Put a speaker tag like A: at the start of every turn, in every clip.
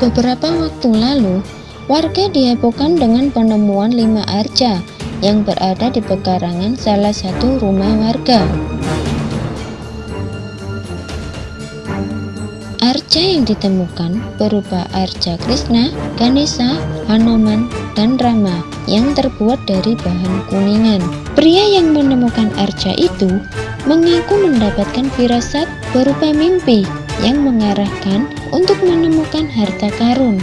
A: Beberapa waktu lalu, warga dihebohkan dengan penemuan lima arca yang berada di pekarangan salah satu rumah warga. Arca yang ditemukan berupa arca Krishna, Ganesha, Hanuman, dan Rama yang terbuat dari bahan kuningan. Pria yang menemukan arca itu mengaku mendapatkan firasat berupa mimpi yang mengarahkan untuk menemukan harta karun.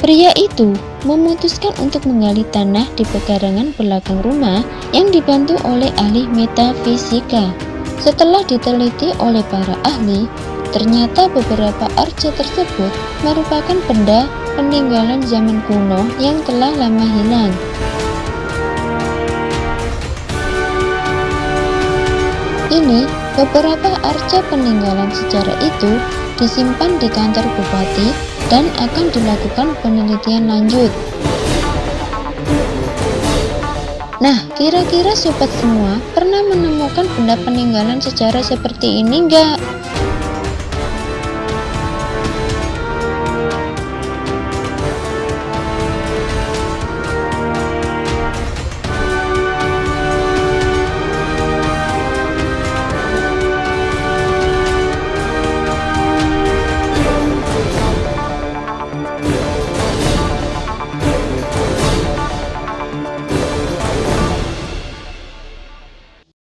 A: Pria itu memutuskan untuk menggali tanah di pekarangan belakang rumah yang dibantu oleh ahli metafisika. Setelah diteliti oleh para ahli, ternyata beberapa arca tersebut merupakan benda peninggalan zaman kuno yang telah lama hilang. Ini beberapa arca peninggalan sejarah itu disimpan di kantor bupati dan akan dilakukan penelitian lanjut. Nah, kira-kira sobat semua pernah menemukan benda peninggalan sejarah seperti ini enggak?